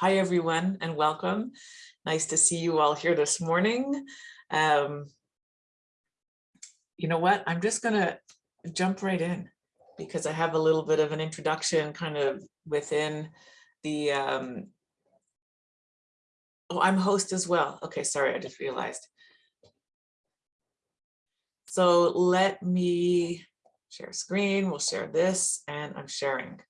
Hi, everyone, and welcome. Nice to see you all here this morning. Um, you know what? I'm just going to jump right in because I have a little bit of an introduction kind of within the um, oh, I'm host as well. Okay, sorry, I just realized. So let me share screen, we'll share this, and I'm sharing.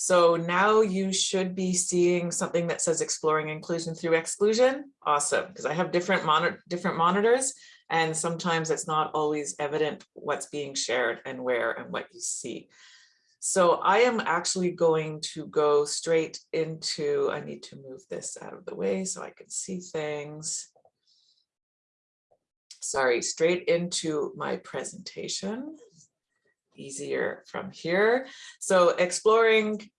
So now you should be seeing something that says exploring inclusion through exclusion. Awesome, because I have different, different monitors and sometimes it's not always evident what's being shared and where and what you see. So I am actually going to go straight into, I need to move this out of the way so I can see things. Sorry, straight into my presentation. Easier from here. So exploring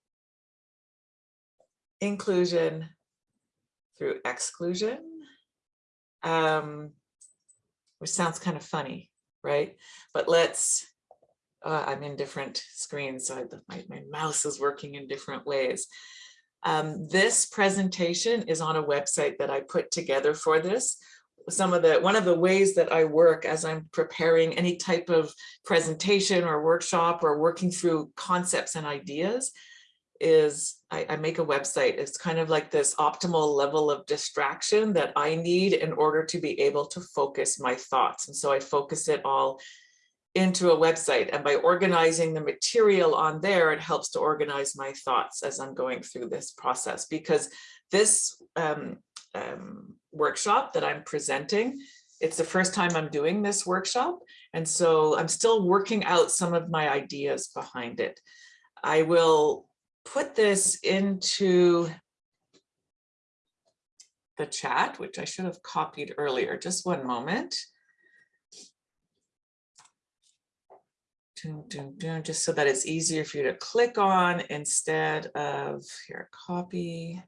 inclusion through exclusion, um, which sounds kind of funny, right? But let's uh, I'm in different screens, so I, my, my mouse is working in different ways. Um, this presentation is on a website that I put together for this. Some of the one of the ways that I work as I'm preparing any type of presentation or workshop or working through concepts and ideas is I, I make a website. It's kind of like this optimal level of distraction that I need in order to be able to focus my thoughts. And so I focus it all into a website and by organizing the material on there, it helps to organize my thoughts as I'm going through this process because this um, um, workshop that I'm presenting, it's the first time I'm doing this workshop. And so I'm still working out some of my ideas behind it. I will put this into the chat, which I should have copied earlier. Just one moment. just so that it's easier for you to click on instead of here, copy.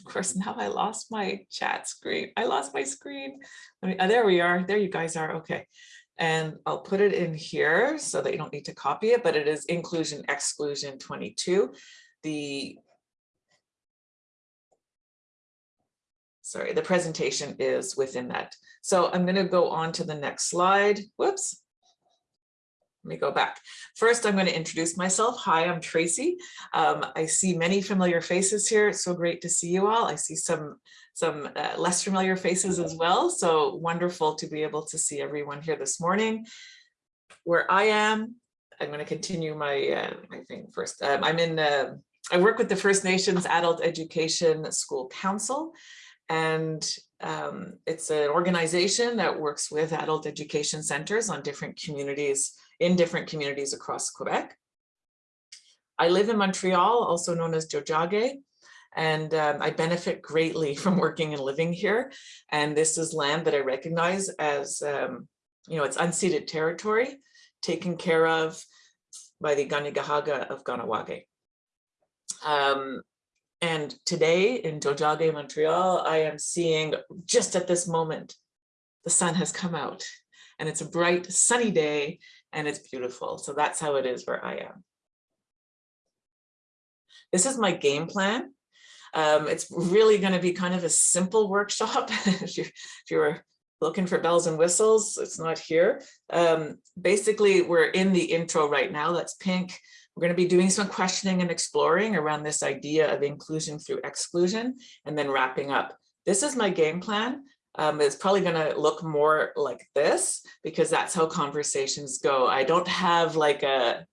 Of course, now I lost my chat screen. I lost my screen. Me, oh, there we are. There you guys are. Okay. And I'll put it in here so that you don't need to copy it, but it is inclusion exclusion 22. The sorry, the presentation is within that. So I'm going to go on to the next slide. Whoops. Let me go back. First, I'm going to introduce myself. Hi, I'm Tracy. Um, I see many familiar faces here. It's so great to see you all. I see some, some uh, less familiar faces as well. So wonderful to be able to see everyone here this morning. Where I am, I'm going to continue my, uh, my thing first. Um, I'm in, uh, I work with the First Nations Adult Education School Council and um, it's an organization that works with adult education centers on different communities in different communities across Quebec. I live in Montreal, also known as Tiohtià:ke, and um, I benefit greatly from working and living here. And this is land that I recognize as, um, you know, it's unceded territory taken care of by the Kanien'kehá:ka of Kahnawà:ke. Um, and today in Tiohtià:ke, Montreal, I am seeing just at this moment, the sun has come out and it's a bright sunny day and it's beautiful. So that's how it is where I am. This is my game plan. Um, it's really going to be kind of a simple workshop. if, you, if you were looking for bells and whistles, it's not here. Um, basically, we're in the intro right now. That's pink. We're going to be doing some questioning and exploring around this idea of inclusion through exclusion and then wrapping up. This is my game plan um, it's probably going to look more like this because that's how conversations go. I don't have like a,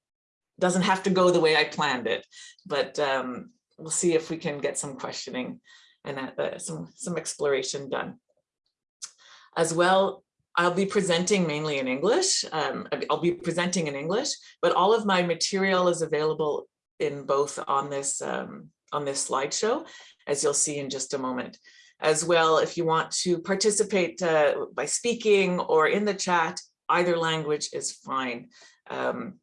doesn't have to go the way I planned it, but um, we'll see if we can get some questioning and uh, some, some exploration done. As well, I'll be presenting mainly in English. Um, I'll be presenting in English, but all of my material is available in both on this um, on this slideshow, as you'll see in just a moment as well. If you want to participate uh, by speaking or in the chat, either language is fine. Um,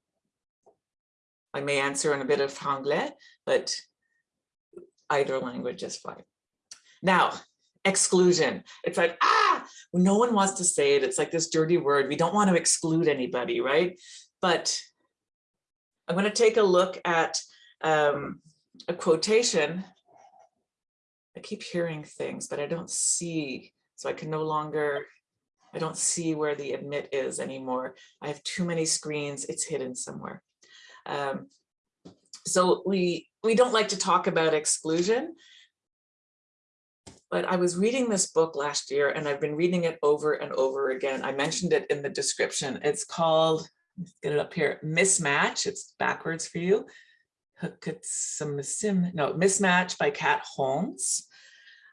I may answer in a bit of Franglais, but either language is fine. Now, exclusion. It's like, ah, no one wants to say it. It's like this dirty word. We don't want to exclude anybody, right? But I'm going to take a look at um, a quotation I keep hearing things, but I don't see, so I can no longer, I don't see where the admit is anymore. I have too many screens, it's hidden somewhere. Um, so we, we don't like to talk about exclusion, but I was reading this book last year and I've been reading it over and over again. I mentioned it in the description. It's called, let's get it up here, Mismatch. It's backwards for you. No, Mismatch by Kat Holmes.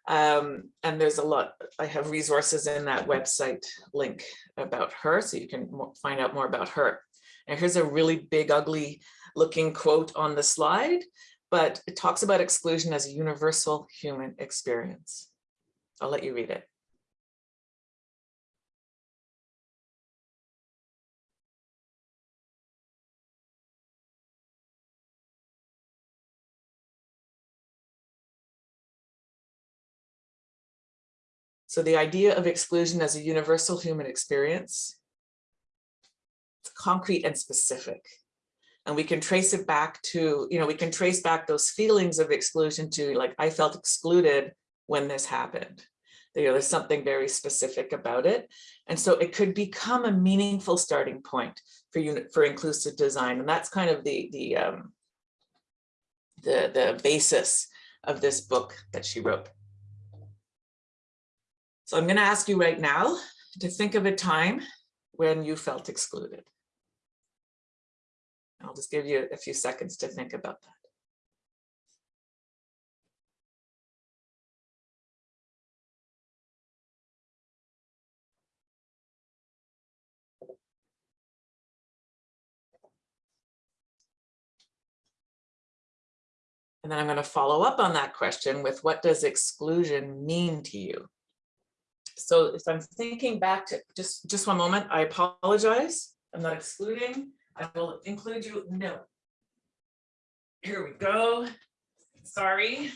Um, and there's a lot, I have resources in that website link about her, so you can find out more about her. And here's a really big, ugly looking quote on the slide, but it talks about exclusion as a universal human experience. I'll let you read it. So the idea of exclusion as a universal human experience, it's concrete and specific. And we can trace it back to, you know, we can trace back those feelings of exclusion to like, I felt excluded when this happened. You know, there's something very specific about it. And so it could become a meaningful starting point for you for inclusive design. And that's kind of the, the, um, the, the basis of this book that she wrote. So I'm going to ask you right now to think of a time when you felt excluded. I'll just give you a few seconds to think about that. And then I'm going to follow up on that question with what does exclusion mean to you? So if I'm thinking back to just, just one moment, I apologize. I'm not excluding. I will include you. No. Here we go. Sorry.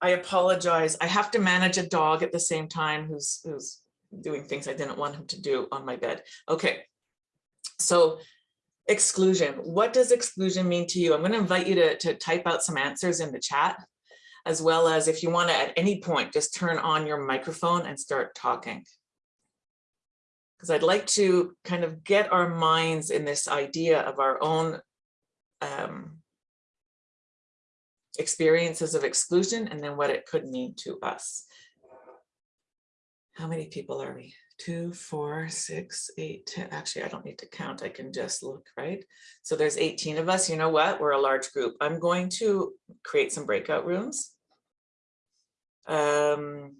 I apologize. I have to manage a dog at the same time who's who's doing things I didn't want him to do on my bed. Okay. So exclusion. What does exclusion mean to you? I'm going to invite you to, to type out some answers in the chat as well as if you want to at any point just turn on your microphone and start talking. Because I'd like to kind of get our minds in this idea of our own um, experiences of exclusion and then what it could mean to us. How many people are we? Two, four, six, eight, ten. Actually, I don't need to count. I can just look, right? So there's 18 of us. You know what? We're a large group. I'm going to create some breakout rooms. Um,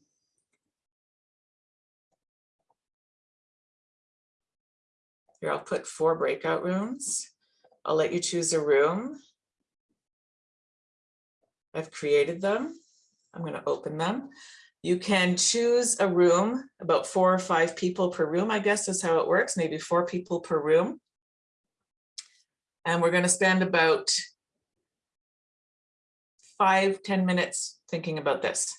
here, I'll put four breakout rooms. I'll let you choose a room. I've created them. I'm going to open them. You can choose a room, about four or five people per room, I guess is how it works, maybe four people per room. And we're going to spend about five, ten minutes thinking about this.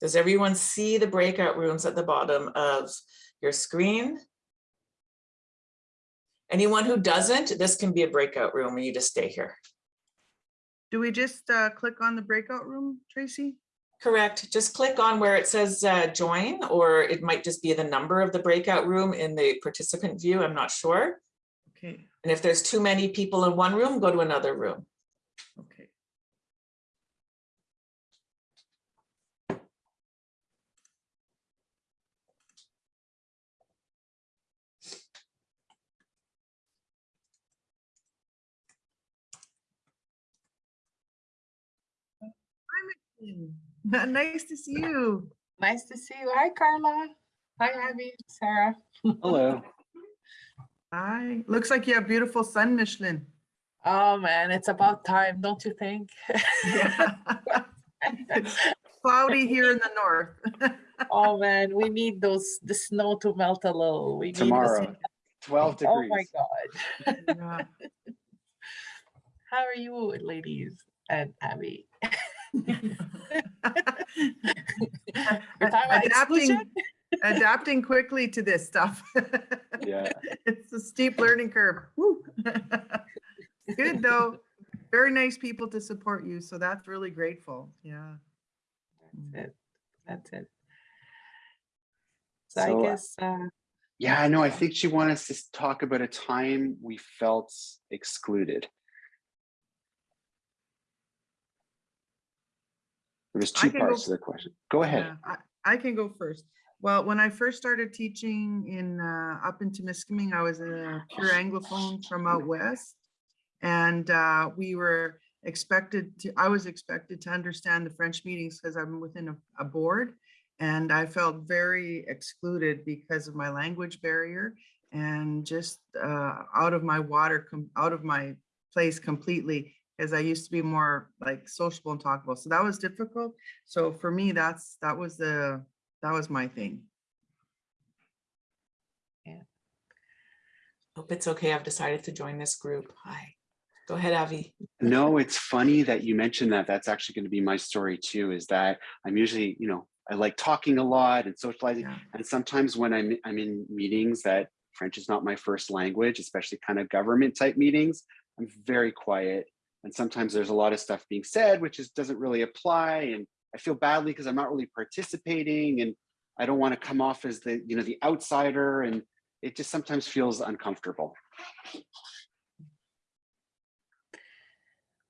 Does everyone see the breakout rooms at the bottom of your screen? Anyone who doesn't, this can be a breakout room and you just stay here. Do we just uh, click on the breakout room, Tracy? Correct. Just click on where it says uh, join, or it might just be the number of the breakout room in the participant view. I'm not sure. Okay. And if there's too many people in one room, go to another room. Okay. Nice to see you. Nice to see you. Hi, Carla. Hi, Abby, Sarah. Hello. Hi. Looks like you have beautiful sun, Michelin. Oh, man, it's about time, don't you think? Yeah. It's Cloudy here in the north. Oh, man, we need those, the snow to melt a little. We need to see- Tomorrow, 12 Oh, my God. Yeah. How are you, ladies and Abby? Your time Adapting, adapting quickly to this stuff. Yeah. It's a steep learning curve. Woo. Good though. Very nice people to support you, so that's really grateful, yeah. That's it. That's it. So I So, uh, guess, uh, Yeah, I know. I think she wanted us to talk about a time we felt excluded. There was I two parts to the question. Go ahead. Yeah, I, I can go first. Well, when I first started teaching in, uh, up in Temiskaming, I was a pure Anglophone from out west. And, uh, we were expected to, I was expected to understand the French meetings because I'm within a, a board. And I felt very excluded because of my language barrier and just, uh, out of my water, out of my place completely. Because I used to be more like sociable and talkable. So that was difficult. So for me, that's, that was the, that was my thing. Yeah. Hope it's okay. I've decided to join this group. Hi. Go ahead, Avi. No, it's funny that you mentioned that. That's actually going to be my story too, is that I'm usually, you know, I like talking a lot and socializing. Yeah. And sometimes when I'm, I'm in meetings that French is not my first language, especially kind of government type meetings, I'm very quiet. And sometimes there's a lot of stuff being said, which is, doesn't really apply. And I feel badly because I'm not really participating and I don't want to come off as the, you know, the outsider. And it just sometimes feels uncomfortable.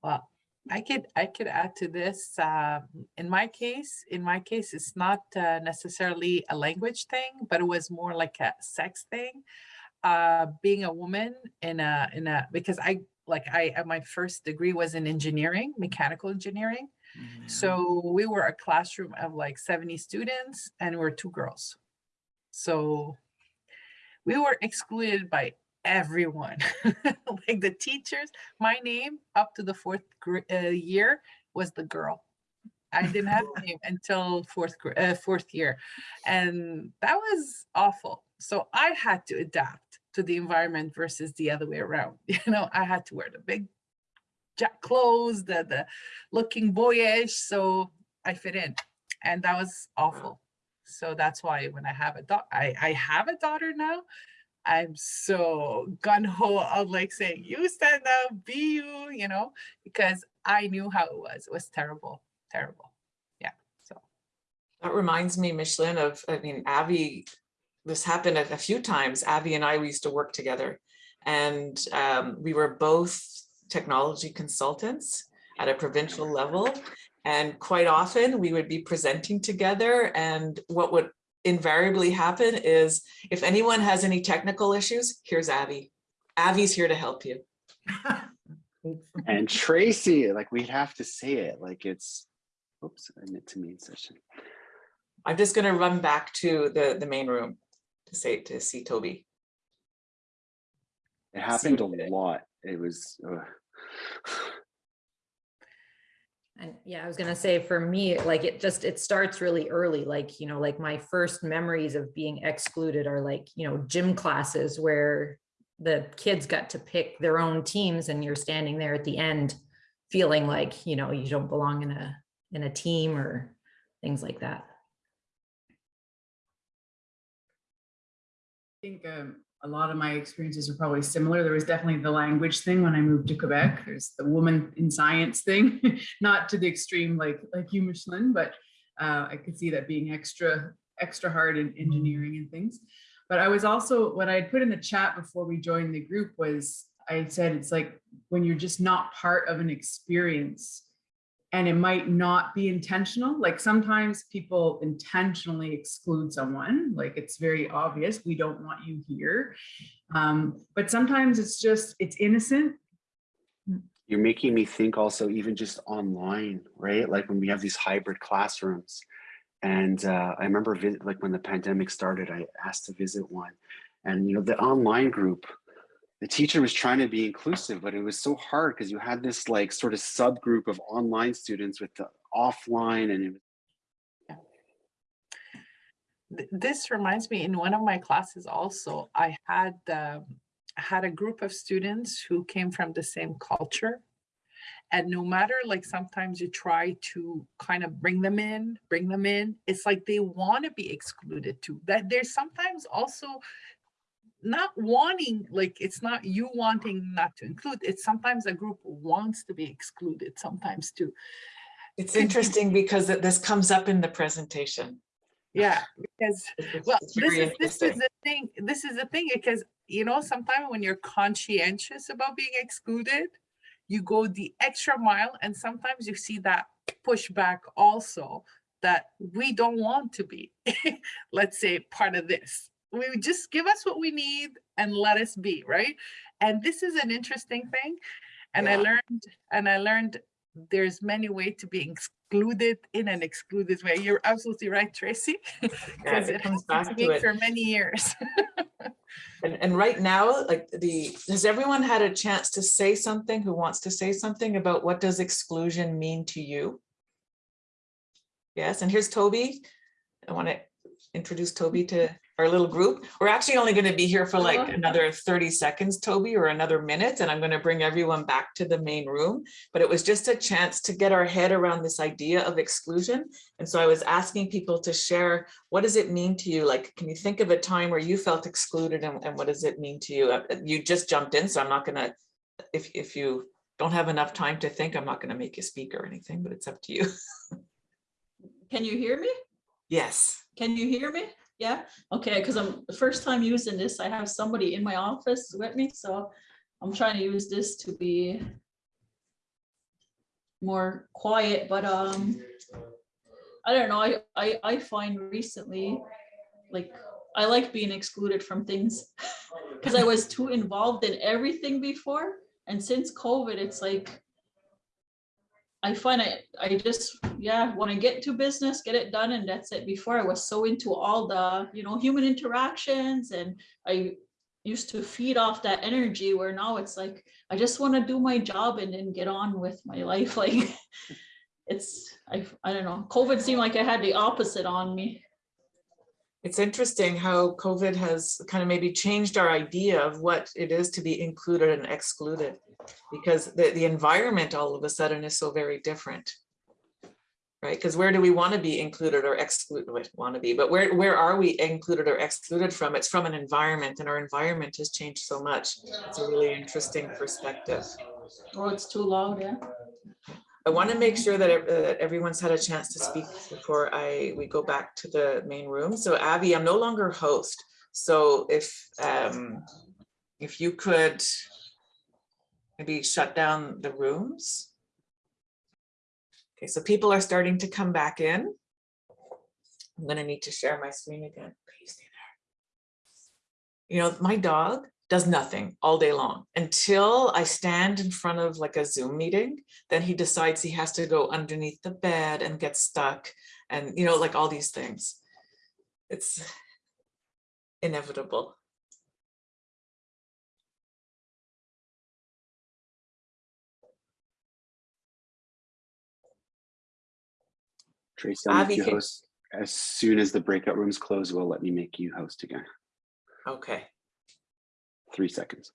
well, I could, I could add to this. uh, In my case, in my case, it's not uh, necessarily a language thing, but it was more like a sex thing. Uh, Being a woman in a, in a, because I, like I, uh, my first degree was in engineering, mechanical engineering. So we were a classroom of like 70 students and we're two girls. So we were excluded by everyone, like the teachers. My name up to the fourth uh, year was the girl. I didn't have a name until fourth uh, fourth year, and that was awful. So I had to adapt to the environment versus the other way around. You know, I had to wear the big jack clothes, the the looking boyish, so I fit in, and that was awful. So that's why when I have a daughter, I, I have a daughter now. I'm so gun ho of like saying, you stand up, be you, you know, because I knew how it was. It was terrible, terrible. Yeah. So That reminds me, Michelin, of, I mean, Avi, this happened a a few times. Avi and I, we used to work together. And um, we were both technology consultants at a provincial level. And quite often we would be presenting together and what would invariably happen is if anyone has any technical issues, here's Avi. Avi's here to help you. And Tracy, like we'd have to say it like it's, oops, I meant to mean session. I'm just gonna run back to the, the main room to say, to see Toby. It happened a lot. It was, ugh. And yeah, I was gonna say for me, like it just, it starts really early, like, you know, like my first memories of being excluded are like, you know, gym classes where the kids got to pick their own teams and you're standing there at the end feeling like, you know, you don't belong in a, in a team or things like that. I think um, a lot of my experiences are probably similar. There was definitely the language thing when I moved to Quebec. There's the woman in science thing, not to the extreme like like you, Michelin, but uh, I could see that being extra extra hard in engineering and things. But I was also what I had put in the chat before we joined the group was I said it's like when you're just not part of an experience and it might not be intentional. Like sometimes people intentionally exclude someone, like it's very obvious, we don't want you here. Um, but sometimes it's just, it's innocent. you're making me think also even just online, right? Like when we have these hybrid classrooms. And uh, I remember like when the pandemic started, I asked to visit one. And you know, the online group, the teacher was trying to be inclusive, but it was so hard because you had this like sort of subgroup of online students with the offline and it was this reminds me in one of my classes also, I had um, had a group of students who came from the same culture. And no matter like sometimes you try to kind of bring them in, bring them in, it's like they want to be excluded too. That there's sometimes also not wanting, like, it's not you wanting not to include, it's sometimes a group wants to be excluded sometimes too. It's interesting because this comes up in the presentation. Yeah, because Well, this is, this is the thing, this is the thing, because, you know, sometimes when you're conscientious about being excluded, you go the extra mile and sometimes you see that pushback also that we don't want to be, let's say, part of this. We just give us what we need and let us be, right? And this is an interesting thing. And I learned, and I learned there's many ways to be excluded in an excluded way. You're absolutely right, Tracy. Yeah, Because it it comes back to it. for many years. And, and right now, like the, has everyone had a chance to say something, who wants to say something about what does exclusion mean to you? Yes, and here's Toby. I want to introduce Toby to our little group. We're actually only going to be here for like Hello. another 30 seconds, Toby, or another minute, and I'm going to bring everyone back to the main room. But it was just a chance to get our head around this idea of exclusion. And so I was asking people to share, what does it mean to you? Like, can you think of a time where you felt excluded and, and what does it mean to you? Uh, You just jumped in, so I'm not gonna, if, if you don't have enough time to think, I'm not gonna make you speak or anything, but it's up to you. Can you hear me? Yes. Can you hear me? Yeah, okay, because I'm the first time using this, I have somebody in my office with me, so I'm trying to use this to be more quiet, but um, I don't know, I I I find recently, like, I like being excluded from things because I was too involved in everything before, and since COVID, it's like I find I, I just, yeah, want to get to business, get it done, and that's it. Before I was so into all the, you know, human interactions and I used to feed off that energy where now it's like, I just want to do my job and then get on with my life. Like it's, I, I don't know, COVID seemed like I had the opposite on me. It's interesting how COVID has kind of maybe changed our idea of what it is to be included and excluded. Because the, the environment all of a sudden is so very different. Right, because where do we want to be included or excluded, want to be, but where, where are we included or excluded from? It's from an environment and our environment has changed so much. It's a really interesting perspective. Oh, it's too loud, yeah. I want to make sure that that everyone's had a chance to speak before I, we go back to the main room. So Abby, I'm no longer host. So if, um, if you could maybe shut down the rooms. Okay, so people are starting to come back in. I'm gonna need to share my screen again. You know, my dog does nothing all day long until I stand in front of like a Zoom meeting then he decides he has to go underneath the bed and get stuck and you know like all these things it's inevitable Tracy, I'll ah, make you host. As soon as the breakout rooms close, we'll let me make you host again. okay Three seconds.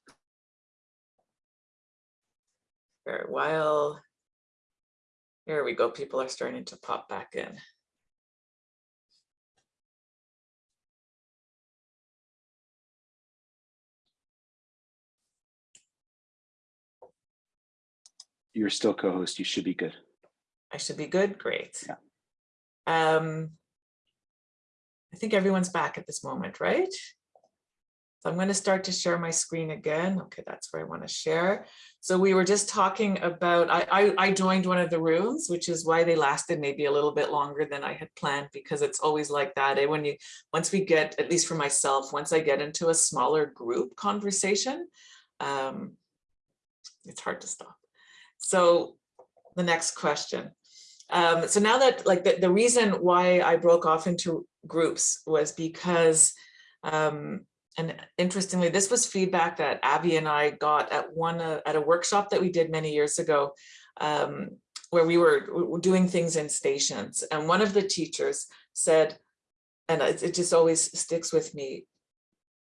for a while here we go people are starting to pop back in You're still co-host. You should be good. I should be good great Yeah. um I think everyone's back at this moment right So I'm going to start to share my screen again. Okay, that's where I want to share. So we were just talking about, I, I, I joined one of the rooms, which is why they lasted maybe a little bit longer than I had planned, because it's always like that. And When you, once we get, at least for myself, once I get into a smaller group conversation, um, it's hard to stop. So the next question. Um, so now that like the, the reason why I broke off into groups was because um, and interestingly, this was feedback that Abby and I got at one uh, at a workshop that we did many years ago, um, where we were, doing things in stations. And one of the teachers said, and it, it just always sticks with me,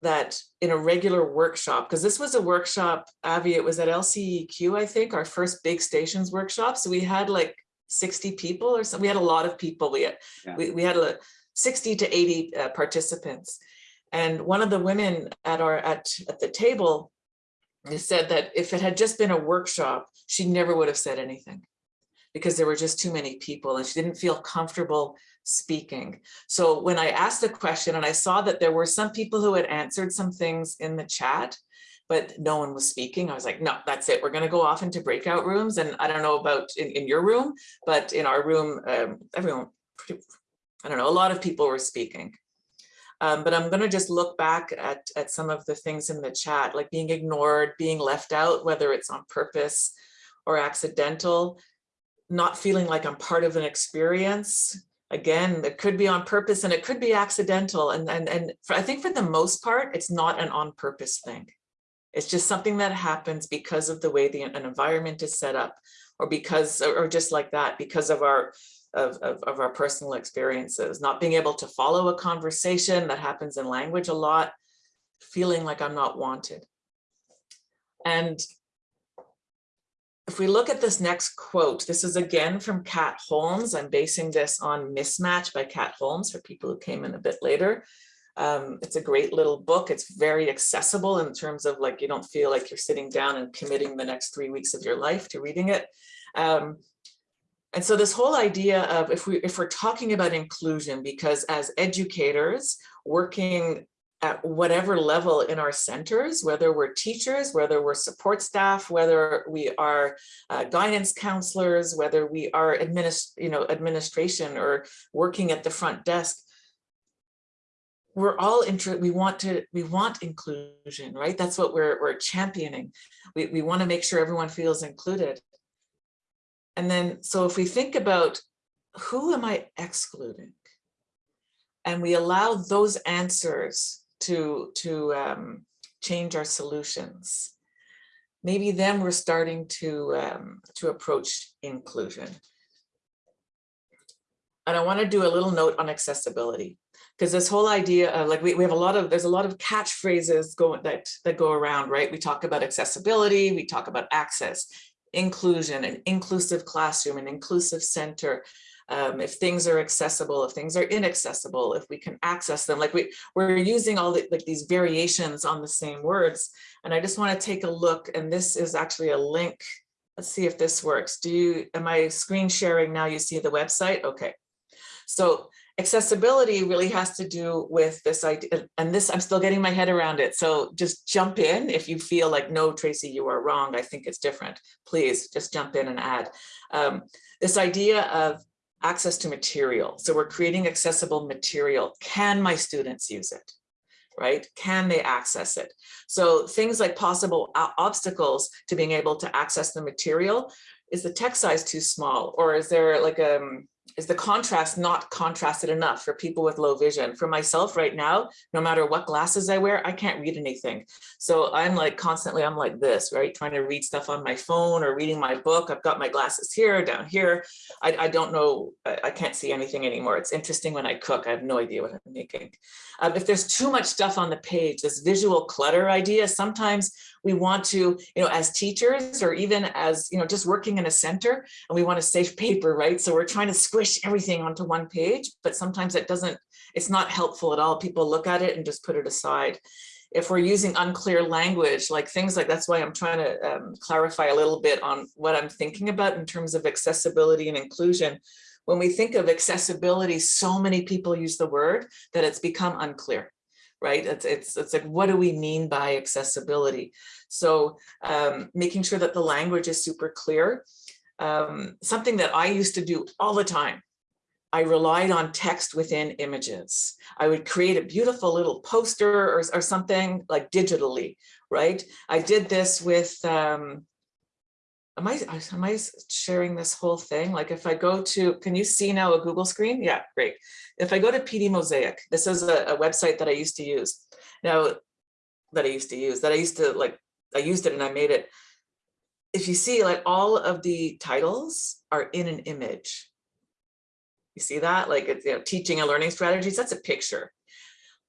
that in a regular workshop, because this was a workshop, Abby, it was at LCEQ, I think, our first big stations workshop. So we had like 60 people or so. We had a lot of people. We had, Yeah. we, we had a 60 to 80 uh, participants. And one of the women at our, at, at the table said that if it had just been a workshop, she never would have said anything because there were just too many people and she didn't feel comfortable speaking. So when I asked the question and I saw that there were some people who had answered some things in the chat, but no one was speaking. I was like, no, that's it. We're going to go off into breakout rooms. And I don't know about in, in your room, but in our room, um, everyone, pretty, I don't know, a lot of people were speaking. Um, but I'm going to just look back at, at some of the things in the chat, like being ignored, being left out, whether it's on purpose or accidental, not feeling like I'm part of an experience. Again, it could be on purpose and it could be accidental. And, and, and for, I think for the most part, it's not an on purpose thing. It's just something that happens because of the way the an environment is set up or because, or just like that, because of our of, of, of, our personal experiences, not being able to follow a conversation that happens in language a lot, feeling like I'm not wanted. And if we look at this next quote, this is again from Kat Holmes. I'm basing this on Mismatch by Kat Holmes for people who came in a bit later. Um, it's a great little book. It's very accessible in terms of like, you don't feel like you're sitting down and committing the next three weeks of your life to reading it. Um, and so this whole idea of if we if we're talking about inclusion, because as educators working at whatever level in our centers, whether we're teachers, whether we're support staff, whether we are uh, guidance counselors, whether we are administ you know, administration or working at the front desk, we're all interested, we want to, we want inclusion, right? That's what we're, we're championing. We, we want to make sure everyone feels included. And then, so if we think about who am I excluding? And we allow those answers to, to um, change our solutions. Maybe then we're starting to, um, to approach inclusion. And I want to do a little note on accessibility because this whole idea of like we, we have a lot of there's a lot of catchphrases going that that go around right we talk about accessibility we talk about access inclusion, an inclusive classroom, an inclusive center, um, if things are accessible, if things are inaccessible, if we can access them, like we, we're using all the, like these variations on the same words. And I just want to take a look, and this is actually a link. Let's see if this works. Do you, am I screen sharing now? You see the website? Okay. So accessibility really has to do with this idea and this i'm still getting my head around it. So just jump in if you feel like no tracy you are wrong. I think it's different. Please just jump in and add. Um, this idea of access to material. So we're creating accessible material. Can my students use it? Right? Can they access it? So things like possible obstacles to being able to access the material. Is the text size too small or is there like a um, is the contrast not contrasted enough for people with low vision? For myself right now, no matter what glasses I wear, I can't read anything. So I'm like constantly, I'm like this, right? Trying to read stuff on my phone or reading my book. I've got my glasses here, down here. I, I don't know, I, I, can't see anything anymore. It's interesting when I cook, I have no idea what I'm making. Um, if there's too much stuff on the page, this visual clutter idea, sometimes we want to, you know, as teachers or even as, you know, just working in a center and we want to save paper, right? So we're trying to squish everything onto one page, but sometimes it doesn't, it's not helpful at all. People look at it and just put it aside. If we're using unclear language, like things like that's why I'm trying to um, clarify a little bit on what I'm thinking about in terms of accessibility and inclusion. When we think of accessibility, so many people use the word that it's become unclear right? It's, it's, it's like, what do we mean by accessibility? So um, making sure that the language is super clear. Um, something that I used to do all the time. I relied on text within images. I would create a beautiful little poster or, or something like digitally, right? I did this with, um, am I, am I sharing this whole thing? Like if I go to, can you see now a Google screen? Yeah, great. If I go to PD Mosaic, this is a, a website that I used to use. Now, that I used to use, that I used to like, I used it and I made it. If you see like all of the titles are in an image. You see that? Like it's, you know, teaching and learning strategies, that's a picture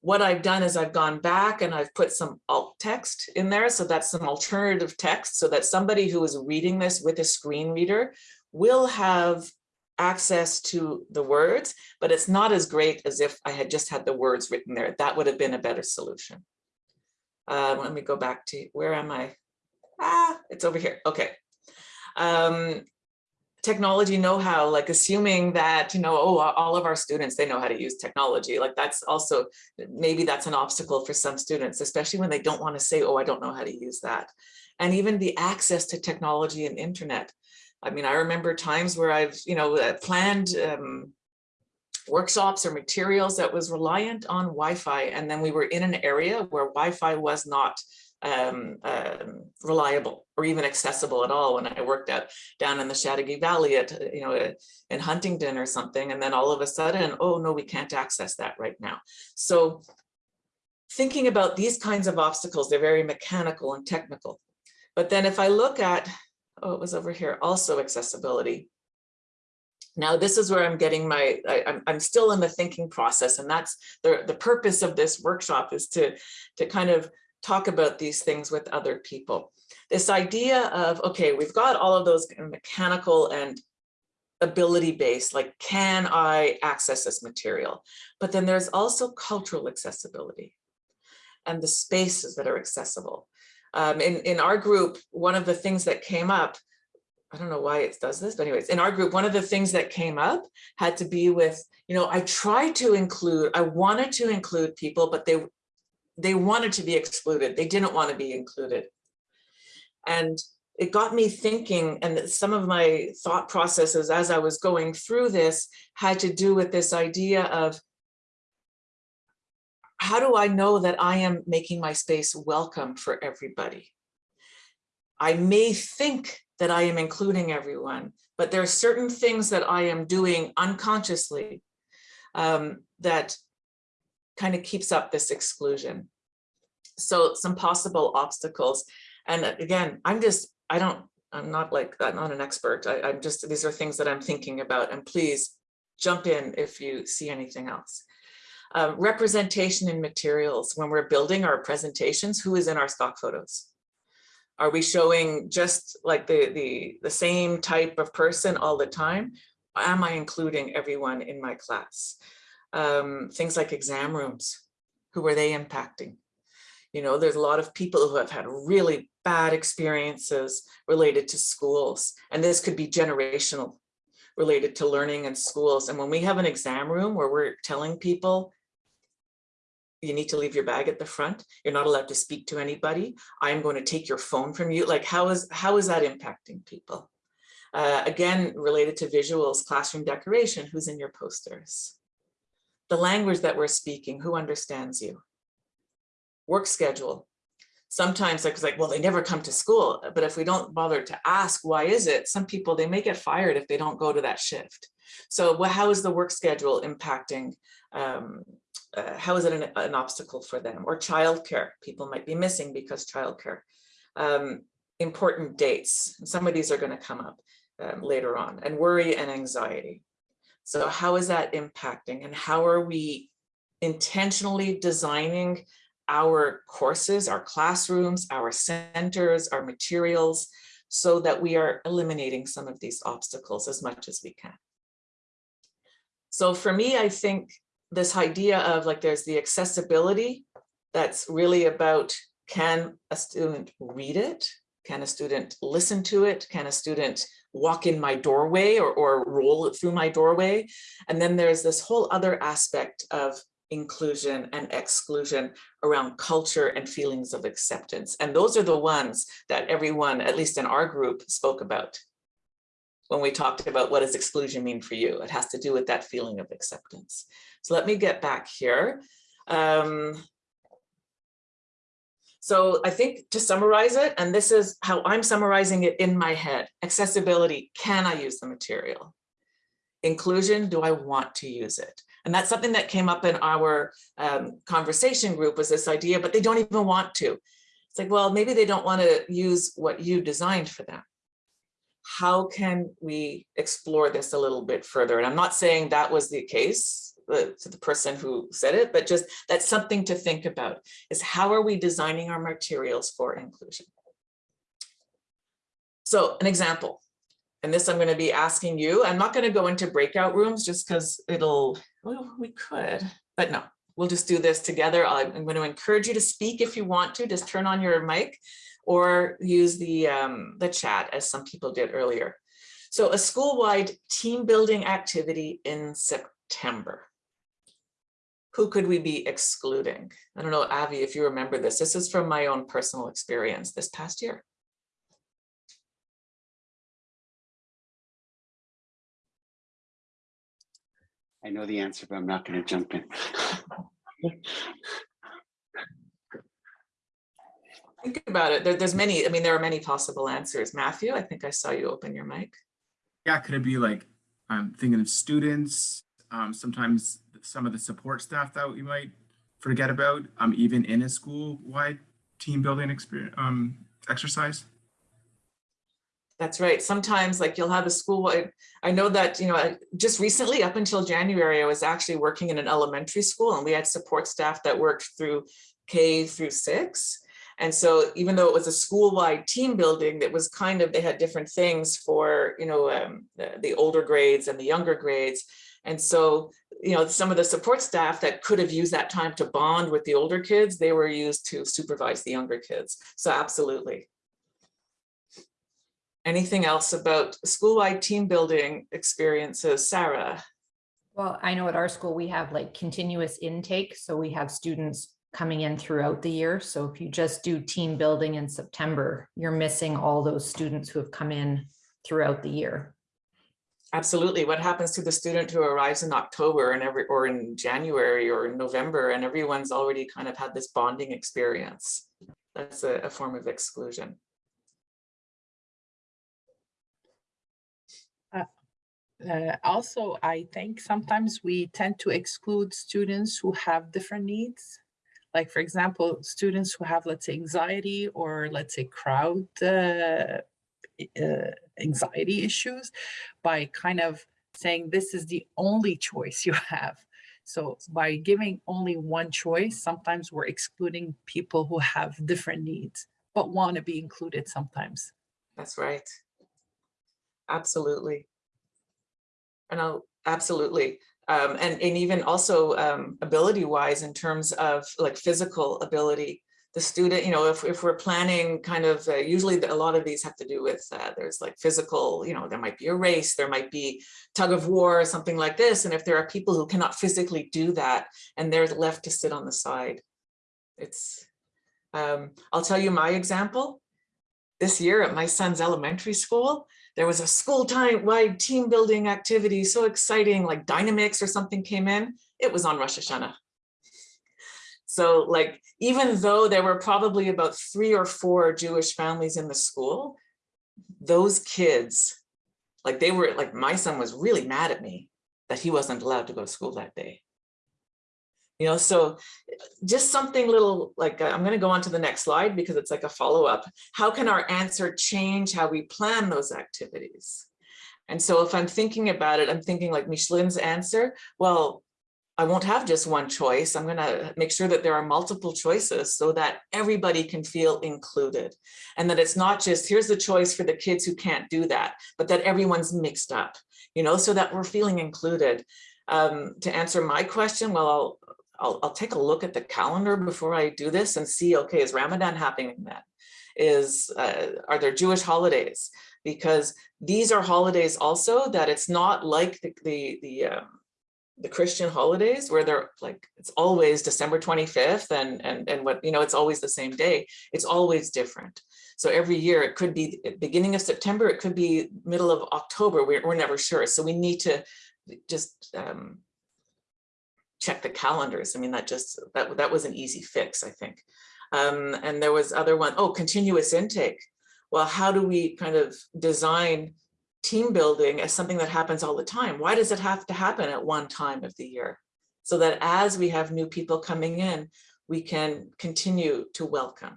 what I've done is I've gone back and I've put some alt text in there. So that's some alternative text so that somebody who is reading this with a screen reader will have access to the words, but it's not as great as if I had just had the words written there. That would have been a better solution. Uh, let me go back to, where am I? Ah, it's over here. Okay. Um, technology know-how, like assuming that, you know, oh, all of our students, they know how to use technology. Like that's also, maybe that's an obstacle for some students, especially when they don't want to say, oh, I don't know how to use that. And even the access to technology and internet. I mean, I remember times where I've, you know, uh, planned um, workshops or materials that was reliant on Wi-Fi. And then we were in an area where Wi-Fi was not um, um, reliable or even accessible at all when I worked at down in the Chateauguay Valley at, you know, uh, in Huntington or something. And then all of a sudden, oh no, we can't access that right now. So thinking about these kinds of obstacles, they're very mechanical and technical. But then if I look at, oh, it was over here, also accessibility. Now, this is where I'm getting my, I, am I'm still in the thinking process, and that's the, the purpose of this workshop is to, to kind of talk about these things with other people. This idea of, okay, we've got all of those mechanical and ability based, like can I access this material? But then there's also cultural accessibility and the spaces that are accessible. Um, in, in our group, one of the things that came up, I don't know why it does this, but anyways, in our group, one of the things that came up had to be with, you know, I tried to include, I wanted to include people, but they, they wanted to be excluded. They didn't want to be included. And it got me thinking, and some of my thought processes as I was going through this had to do with this idea of how do I know that I am making my space welcome for everybody? I may think that I am including everyone, but there are certain things that I am doing unconsciously um, that kind of keeps up this exclusion. So some possible obstacles. And again, I'm just, I don't, I'm not like, I'm not an expert. I, I'm just, these are things that I'm thinking about and please jump in if you see anything else. Uh, representation in materials when we're building our presentations, who is in our stock photos? Are we showing just like the, the, the same type of person all the time? Am I including everyone in my class? Um, things like exam rooms, who are they impacting? You know, there's a lot of people who have had really bad experiences related to schools, and this could be generational related to learning in schools. And when we have an exam room where we're telling people, you need to leave your bag at the front, you're not allowed to speak to anybody, I'm going to take your phone from you, like how is, how is that impacting people? Uh, again, related to visuals, classroom decoration, who's in your posters? The language that we're speaking, who understands you? Work schedule. Sometimes it's like, well, they never come to school, but if we don't bother to ask, why is it? Some people, they may get fired if they don't go to that shift. So well, how is the work schedule impacting um, uh, how is it an, an, obstacle for them? Or childcare, people might be missing because childcare. Um, important dates, some of these are gonna come up um, later on, and worry and anxiety. So how is that impacting and how are we intentionally designing our courses, our classrooms, our centers, our materials, so that we are eliminating some of these obstacles as much as we can. So for me, I think this idea of like there's the accessibility that's really about can a student read it? Can a student listen to it? Can a student walk in my doorway or, or roll through my doorway? And then there's this whole other aspect of inclusion and exclusion around culture and feelings of acceptance. And those are the ones that everyone, at least in our group, spoke about when we talked about what does exclusion mean for you. It has to do with that feeling of acceptance. So let me get back here. Um, so I think to summarize it, and this is how I'm summarizing it in my head, accessibility, can I use the material? Inclusion, do I want to use it? And that's something that came up in our um, conversation group was this idea, but they don't even want to. It's like, well, maybe they don't want to use what you designed for them. How can we explore this a little bit further? And I'm not saying that was the case the, to the person who said it, but just that's something to think about is how are we designing our materials for inclusion? So an example, And this I'm going to be asking you. I'm not going to go into breakout rooms just because it'll, well, we could, but no, we'll just do this together. I'm I'm going to encourage you to speak if you want to, just turn on your mic or use the, um, the chat as some people did earlier. So a school-wide team building activity in September. Who could we be excluding? I don't know, Avi, if you remember this. This is from my own personal experience this past year. I know the answer, but I'm not going to jump in. Think about it. There, there's many, I mean, there are many possible answers. Matthew, I think I saw you open your mic. Yeah, could it be like, I'm thinking of students, um, sometimes some of the support staff that we might forget about, um, even in a school-wide team building experience, um, exercise? That's right. Sometimes like you'll have a school, I, I know that, you know, just recently up until January, I was actually working in an elementary school and we had support staff that worked through K through six. And so even though it was a school-wide team building, that was kind of, they had different things for, you know, um, the, the older grades and the younger grades. And so, you know, some of the support staff that could have used that time to bond with the older kids, they were used to supervise the younger kids. So absolutely. Anything else about school-wide team building experiences, Sarah? Well, I know at our school, we have like continuous intake, so we have students coming in throughout the year. So if you just do team building in September, you're missing all those students who have come in throughout the year. Absolutely. What happens to the student who arrives in October and every, or in January or in November, and everyone's already kind of had this bonding experience? That's a, a form of exclusion. Uh, also, I think sometimes we tend to exclude students who have different needs. Like, for example, students who have, let's say, anxiety or let's say crowd uh, uh, anxiety issues by kind of saying this is the only choice you have. So by giving only one choice, sometimes we're excluding people who have different needs, but want to be included sometimes. That's right. Absolutely. And I'll, absolutely. Um, and, and even also um, ability wise in terms of like physical ability, the student, you know, if, if we're planning kind of, uh, usually a lot of these have to do with, uh, there's like physical, you know, there might be a race, there might be tug of war, or something like this. And if there are people who cannot physically do that and they're left to sit on the side, it's, um, I'll tell you my example. This year at my son's elementary school, there was a school time wide team building activity, so exciting, like Dynamics or something came in. It was on Rosh Hashanah. So like, even though there were probably about three or four Jewish families in the school, those kids, like they were, like my son was really mad at me that he wasn't allowed to go to school that day. You know, so just something little like, I'm going to go on to the next slide because it's like a follow up. How can our answer change how we plan those activities? And so if I'm thinking about it, I'm thinking like Michelin's answer, well, I won't have just one choice. I'm going to make sure that there are multiple choices so that everybody can feel included. And that it's not just here's the choice for the kids who can't do that, but that everyone's mixed up, you know, so that we're feeling included. Um, to answer my question, well, I'll, I'll, I'll take a look at the calendar before I do this and see, okay, is Ramadan happening then? Is, uh, are there Jewish holidays? Because these are holidays also that it's not like the, the, the, um, the Christian holidays where they're like, it's always December 25th and, and, and what, you know, it's always the same day. It's always different. So every year it could be beginning of September, it could be middle of October, we're, we're never sure. So we need to just um, check the calendars. I mean, that just, that, that was an easy fix, I think. Um, and there was other one, oh, continuous intake. Well, how do we kind of design team building as something that happens all the time? Why does it have to happen at one time of the year? So that as we have new people coming in, we can continue to welcome.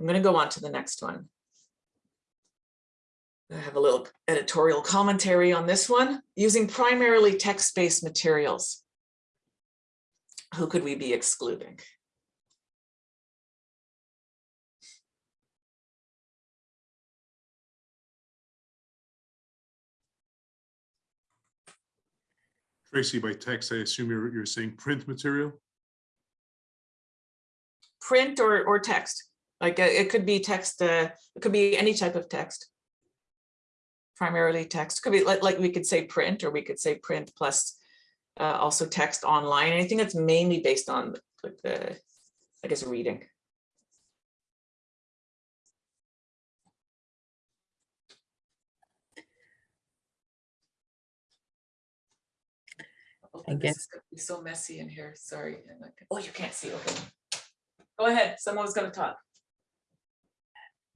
I'm going to go on to the next one. I have a little editorial commentary on this one. Using primarily text-based materials. Who could we be excluding? Tracy, by text, I assume you're, you're saying print material? print or, or text. Like uh, it could be text, uh, it could be any type of text. Primarily text, could be like, like we could say print or we could say print plus uh, also text online, anything that's mainly based on like the, I guess, reading. I This guess- be So messy in here, sorry. I'm not gonna- Oh, you can't see, okay. Go ahead, Someone's gonna talk.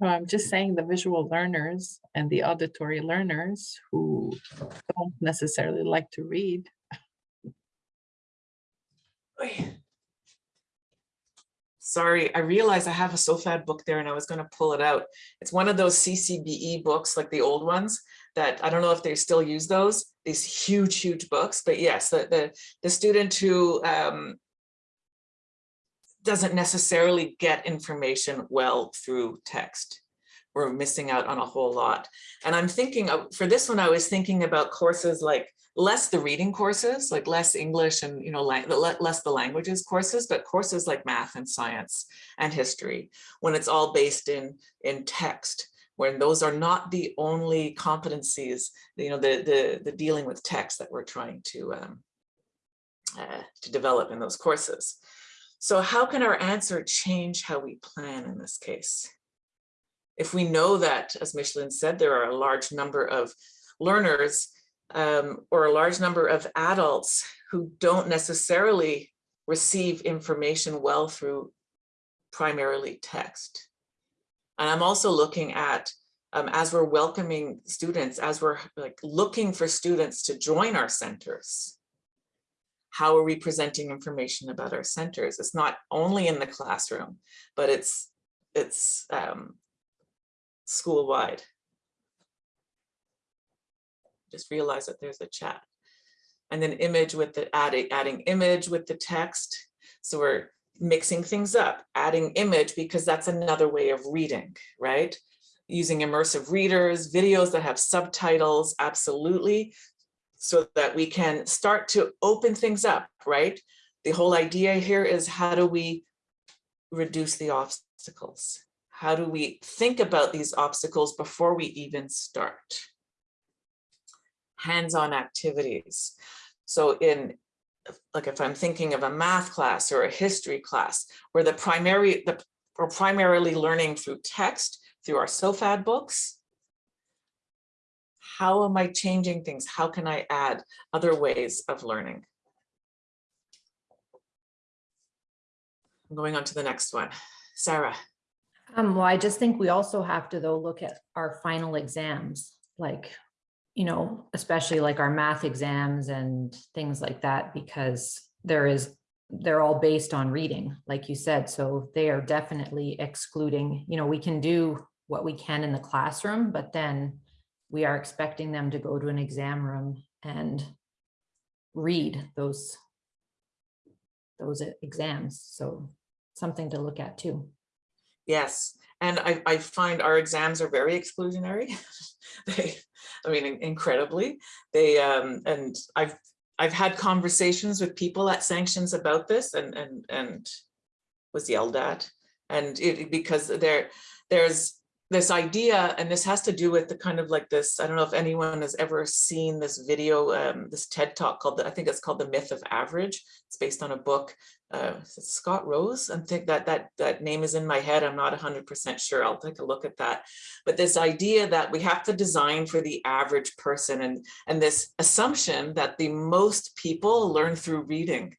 No, I'm just saying the visual learners and the auditory learners who don't necessarily like to read. Sorry, I realized I have a SOFAD book there and I was gonna pull it out. It's one of those CCBE books, like the old ones, that I don't know if they still use those, these huge, huge books, but yes, the, the, the student who um, doesn't necessarily get information well through text. We're missing out on a whole lot. And I'm thinking of, for this one, I was thinking about courses like less the reading courses, like less English and, you know, less the languages courses, but courses like math and science and history, when it's all based in, in text, when those are not the only competencies, you know, the, the, the dealing with text that we're trying to, um, uh, to develop in those courses. So how can our answer change how we plan in this case? If we know that, as Michelin said, there are a large number of learners um, or a large number of adults who don't necessarily receive information well through primarily text. And I'm also looking at, um, as we're welcoming students, as we're like looking for students to join our centers, how are we presenting information about our centers? It's not only in the classroom, but it's, it's um, school-wide just realize that there's a chat. And then image with the adding, adding image with the text. So we're mixing things up, adding image because that's another way of reading, right? Using immersive readers, videos that have subtitles, absolutely. So that we can start to open things up, right? The whole idea here is how do we reduce the obstacles? How do we think about these obstacles before we even start? hands-on activities. So in, like if I'm thinking of a math class or a history class, where the primary, the we're primarily learning through text, through our SOFAD books, how am I changing things? How can I add other ways of learning? I'm going on to the next one. Sarah. Um, well, I just think we also have to though look at our final exams, like, you know, especially like our math exams and things like that, because there is, they're all based on reading, like you said, so they are definitely excluding, you know, we can do what we can in the classroom, but then we are expecting them to go to an exam room and read those those e- exams. So something to look at too. Yes, and I, I find our exams are very exclusionary. They, I mean, in- incredibly, they, um, and I've, I've had conversations with people at sanctions about this and, and, and was yelled at. And it, because there, there's this idea, and this has to do with the kind of like this, I don't know if anyone has ever seen this video, um, this TED talk called, I think it's called The Myth of Average. It's based on a book, uh, Scott Rose. I think that that that name is in my head. I'm not 100% sure. I'll take a look at that. But this idea that we have to design for the average person and, and this assumption that the most people learn through reading.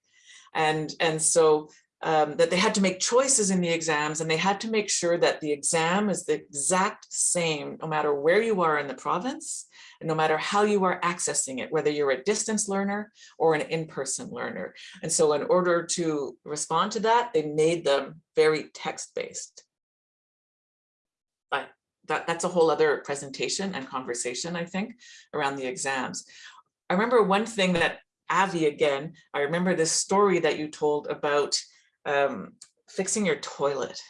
And, and so um, that they had to make choices in the exams and they had to make sure that the exam is the exact same, no matter where you are in the province, and no matter how you are accessing it, whether you're a distance learner or an in-person learner. And so in order to respond to that, they made them very text-based. But that, that's a whole other presentation and conversation, I think, around the exams. I remember one thing that Avi, again, I remember this story that you told about um, fixing your toilet.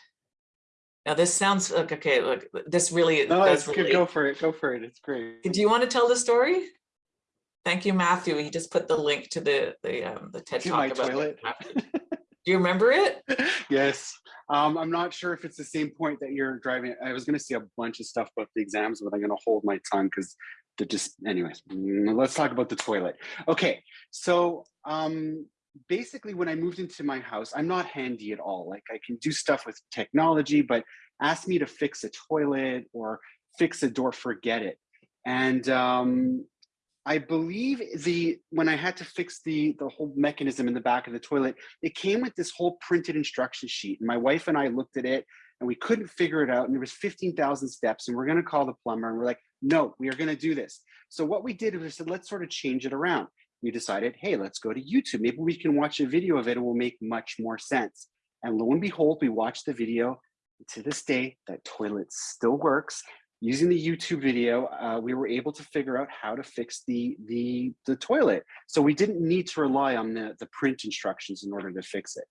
Now this sounds like, okay, look, this really No, it's good. Go for it. Go for it. It's great. Do you want to tell the story? Thank you, Matthew. He just put the link to the, the, um, the TED To Talk my about. toilet. Do you remember it? yes. Um, I'm not sure if it's the same point that you're driving. I was going to say a bunch of stuff about the exams, but I'm going to hold my tongue because they're just, anyways, mm, let's talk about the toilet. Okay. So um, basically when I moved into my house, I'm not handy at all. Like I can do stuff with technology, but ask me to fix a toilet or fix a door, forget it. And um, I believe the when I had to fix the the whole mechanism in the back of the toilet, it came with this whole printed instruction sheet. And my wife and I looked at it and we couldn't figure it out. And there was 15,000 steps and we're going to call the plumber. And we're like, no, we are going to do this. So what we did was we said, let's sort of change it around. We decided, hey, let's go to YouTube. Maybe we can watch a video of it. It will make much more sense. And lo and behold, we watched the video. To this day, that toilet still works using the YouTube video, uh, we were able to figure out how to fix the, the, the toilet. So we didn't need to rely on the, the print instructions in order to fix it.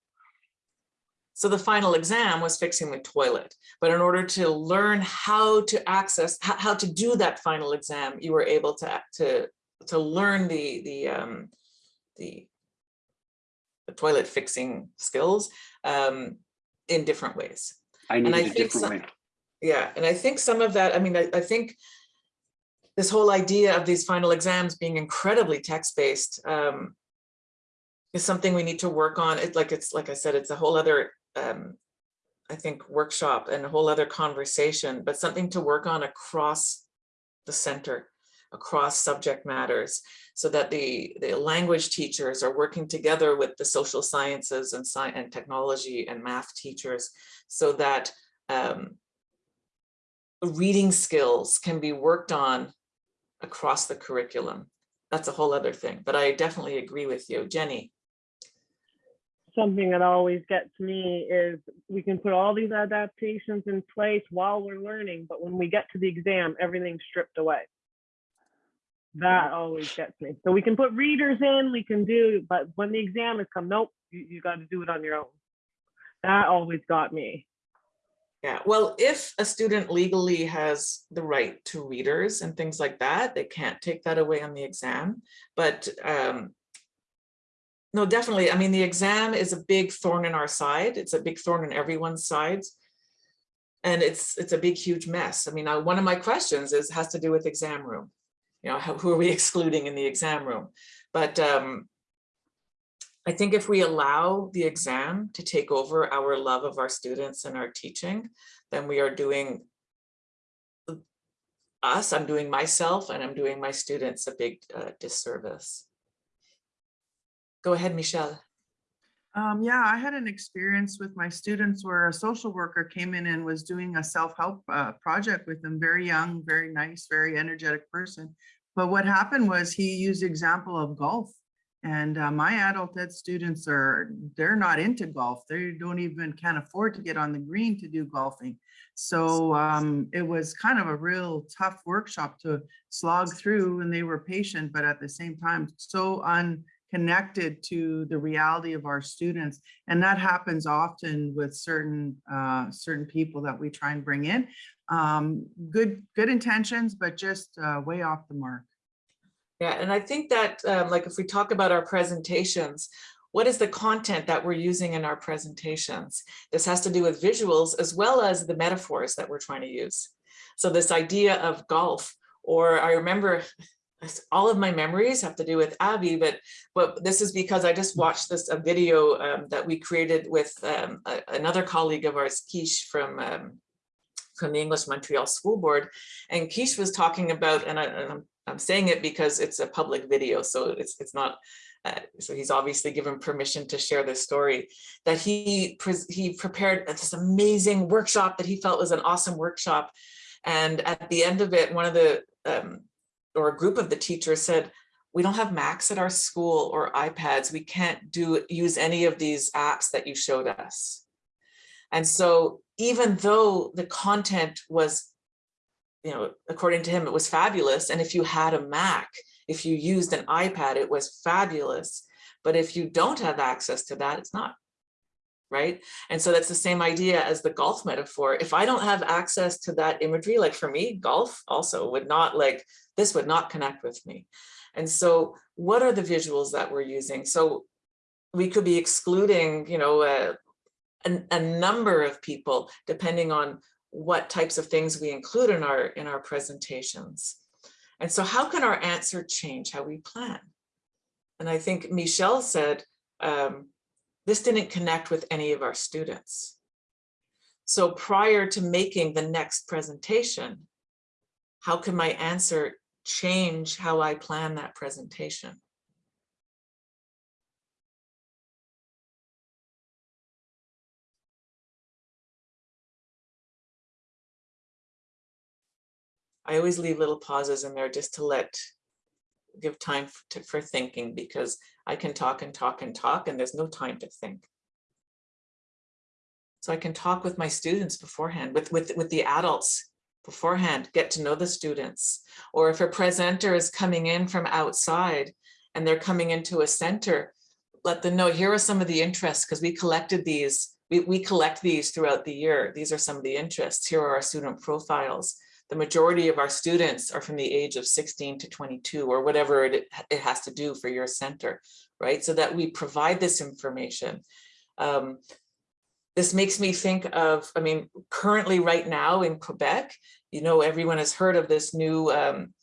So the final exam was fixing the toilet, but in order to learn how to access, how, to do that final exam, you were able to, to, to learn the, the, um, the, the toilet fixing skills um, in different ways. I And needed I a think different some- way. Yeah, and I think some of that, I mean, I, I think this whole idea of these final exams being incredibly text-based um, is something we need to work on. It like it's like I said, it's a whole other, um, I think, workshop and a whole other conversation, but something to work on across the center, across subject matters, so that the the language teachers are working together with the social sciences and science and technology and math teachers, so that um, reading skills can be worked on across the curriculum. That's a whole other thing, but I definitely agree with you. Jenny, something that always gets me is we can put all these adaptations in place while we're learning, but when we get to the exam, everything's stripped away. That always gets me. So we can put readers in, we can do, but when the exam has come, nope, you, you got to do it on your own. That always got me. yeah, well, if a student legally has the right to readers and things like that, they can't take that away on the exam. But um, no, definitely. I mean, the exam is a big thorn in our side. It's a big thorn in everyone's sides. And it's it's a big, huge mess. I mean, uh, one of my questions is has to do with exam room. Know, how, who are we excluding in the exam room? But um, I think if we allow the exam to take over our love of our students and our teaching, then we are doing us, I'm doing myself, and I'm doing my students a big uh, disservice. Go ahead, Michelle. Um, yeah, I had an experience with my students where a social worker came in and was doing a self-help uh, project with them, very young, very nice, very energetic person. But what happened was he used example of golf. And uh, my adult ed students are, they're not into golf. They don't even, can't afford to get on the green to do golfing. So um, it was kind of a real tough workshop to slog through and they were patient, but at the same time, so unconnected to the reality of our students. And that happens often with certain uh, certain people that we try and bring in. Um, good, good intentions, but just uh, way off the mark. Yeah, and I think that um, like if we talk about our presentations, what is the content that we're using in our presentations? This has to do with visuals as well as the metaphors that we're trying to use. So this idea of golf, or I remember all of my memories have to do with Abby, but but this is because I just watched this a video um, that we created with um, a, another colleague of ours, Kish from um, from the English Montreal School Board, and Kish was talking about, and, I, and I'm I'm saying it because it's a public video, so it's it's not. Uh, so he's obviously given permission to share this story. That he he prepared this amazing workshop that he felt was an awesome workshop, and at the end of it, one of the um, or a group of the teachers said, "We don't have Macs at our school or iPads. We can't do use any of these apps that you showed us." And so, even though the content was you know, according to him, it was fabulous. And if you had a Mac, if you used an iPad, it was fabulous. But if you don't have access to that, it's not. Right? And so that's the same idea as the golf metaphor. If I don't have access to that imagery, like for me, golf also would not like, this would not connect with me. And so what are the visuals that we're using? So we could be excluding, you know, uh, a, a number of people depending on what types of things we include in our in our presentations. And so how can our answer change how we plan? And I think Michelle said, um, this didn't connect with any of our students. So prior to making the next presentation, how can my answer change how I plan that presentation? I always leave little pauses in there just to let, give time f- to, for thinking because I can talk and talk and talk and there's no time to think. So I can talk with my students beforehand, with, with, with the adults beforehand, get to know the students. Or if a presenter is coming in from outside and they're coming into a center, let them know, here are some of the interests, because we collected these, we, we collect these throughout the year. These are some of the interests. Here are our student profiles the majority of our students are from the age of 16 to 22 or whatever it, it has to do for your center, right? So that we provide this information. Um, this makes me think of, I mean, currently right now in Quebec, you know, everyone has heard of this new, um,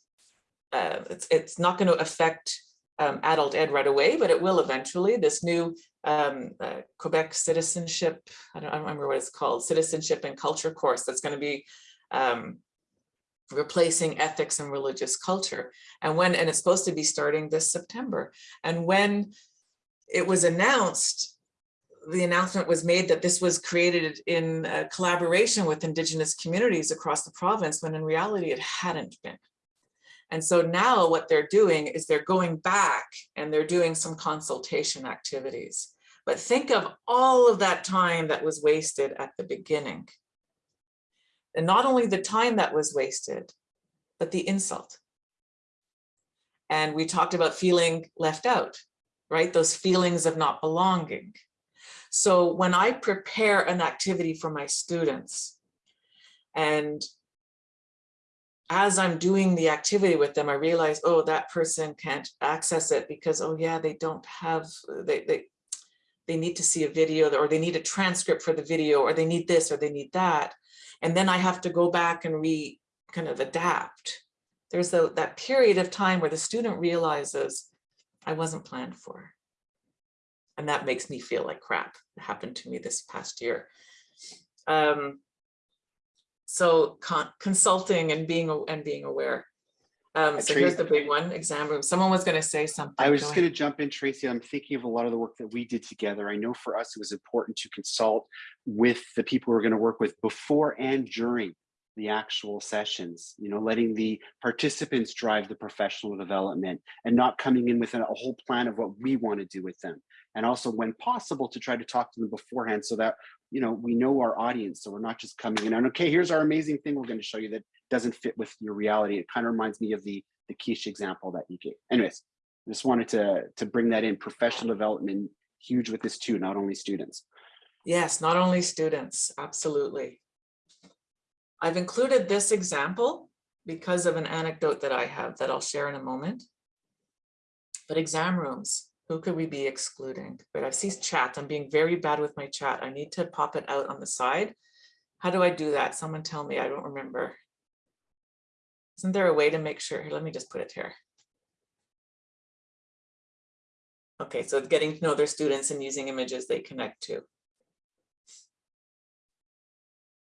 uh, it's, it's not going to affect um, adult ed right away, but it will eventually, this new um, uh, Quebec citizenship, I don't, I don't remember what it's called, citizenship and culture course that's going to be um, replacing ethics and religious culture. And when, and it's supposed to be starting this September. And when it was announced, the announcement was made that this was created in uh, collaboration with Indigenous communities across the province, when in reality it hadn't been. And so now what they're doing is they're going back and they're doing some consultation activities. But think of all of that time that was wasted at the beginning. And not only the time that was wasted, but the insult. And we talked about feeling left out, right? Those feelings of not belonging. So when I prepare an activity for my students, and as I'm doing the activity with them, I realize, oh, that person can't access it because, oh yeah, they don't have, they, they, they need to see a video or they need a transcript for the video or they need this or they need that and then I have to go back and re kind of adapt. There's a, that period of time where the student realizes I wasn't planned for. And that makes me feel like crap. It happened to me this past year. Um, so con consulting and being and being aware. Um, so here's the big one, exam room. Someone was going to say something. I was Go just going to jump in, Tracy. I'm thinking of a lot of the work that we did together. I know for us, it was important to consult with the people we're going to work with before and during the actual sessions, you know, letting the participants drive the professional development and not coming in with a whole plan of what we want to do with them. And also when possible to try to talk to them beforehand so that, you know, we know our audience. So we're not just coming in and okay, here's our amazing thing we're going to show you that doesn't fit with your reality. It kind of reminds me of the, the Kish example that you gave. Anyways, just wanted to, to bring that in professional development, huge with this too, not only students. Yes, not only students, absolutely. I've included this example because of an anecdote that I have that I'll share in a moment. But exam rooms, who could we be excluding? But I see chat, I'm being very bad with my chat. I need to pop it out on the side. How do I do that? Someone tell me, I don't remember. Isn't there a way to make sure, here, let me just put it here. Okay, so getting to know their students and using images they connect to.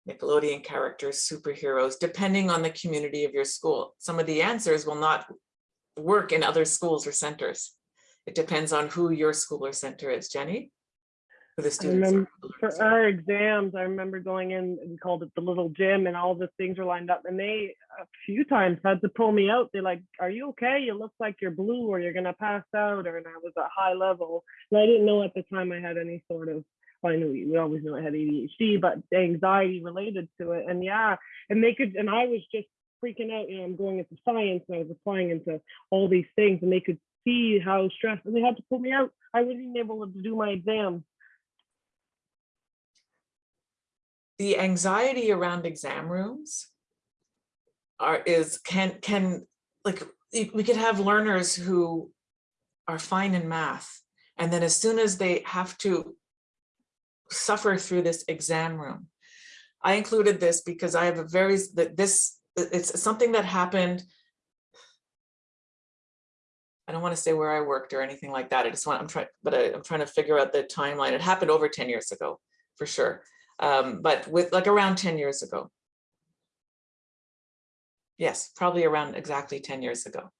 Nickelodeon characters, superheroes, depending on the community of your school. Some of the answers will not work in other schools or centers. It depends on who your school or center is. Jenny? For the students remember for our exams, I remember going in, we called it the little gym and all the things were lined up and they a few times had to pull me out. They're like, are you okay? You look like you're blue or you're gonna pass out or and I was at high level. And I didn't know at the time I had any sort of, well, I knew we always knew I had ADHD, but anxiety related to it. And yeah, and they could, and I was just freaking out, you know, I'm going into science and I was applying into all these things and they could see how stressed they had to pull me out. I wasn't able to do my exam. the anxiety around exam rooms are is can can like we could have learners who are fine in math and then as soon as they have to suffer through this exam room i included this because i have a very this it's something that happened I don't want to say where I worked or anything like that. I just want, I'm trying, but I, I'm trying to figure out the timeline. It happened over 10 years ago, for sure. Um, but with like around 10 years ago. Yes, probably around exactly 10 years ago.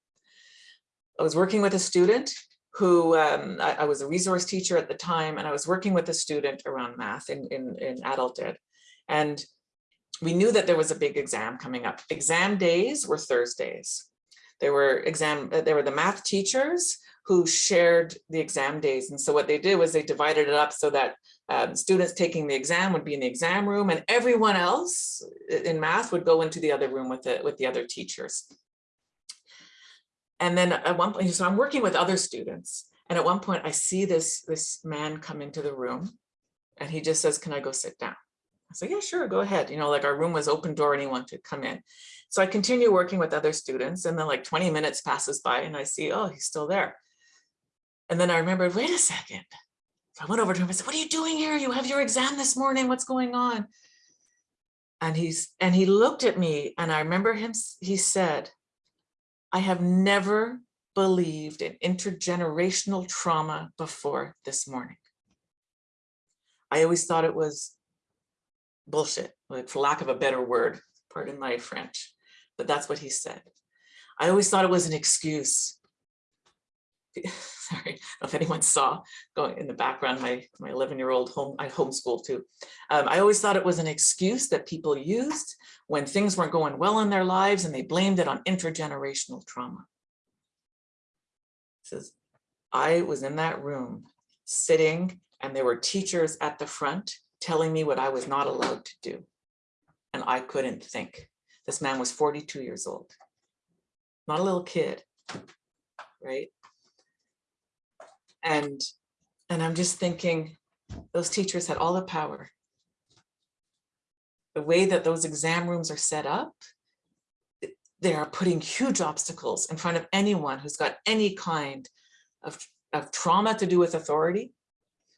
I was working with a student who, um, I, I was a resource teacher at the time, and I was working with a student around math in, in, in adult ed. And we knew that there was a big exam coming up. Exam days were Thursdays. There were exam, uh, there were the math teachers who shared the exam days. And so what they did was they divided it up so that um, students taking the exam would be in the exam room and everyone else in math would go into the other room with the, with the other teachers. And then at one point, so I'm working with other students. And at one point I see this, this man come into the room and he just says, can I go sit down? I said, yeah, sure, go ahead. You know, like our room was open door, anyone could come in. So I continue working with other students and then like 20 minutes passes by and I see, oh, he's still there. And then I remembered, wait a second. So I went over to him and said, what are you doing here? You have your exam this morning. What's going on? And he's and he looked at me and I remember him, he said, I have never believed in intergenerational trauma before this morning. I always thought it was bullshit, like for lack of a better word, pardon my French, but that's what he said. I always thought it was an excuse. Sorry, if anyone saw going in the background, my, my 11 year old home, I homeschool too. Um, I always thought it was an excuse that people used when things weren't going well in their lives and they blamed it on intergenerational trauma. He says, I was in that room sitting and there were teachers at the front telling me what I was not allowed to do. And I couldn't think. This man was 42 years old, not a little kid, right? And, and I'm just thinking, those teachers had all the power. The way that those exam rooms are set up, they are putting huge obstacles in front of anyone who's got any kind of, of trauma to do with authority,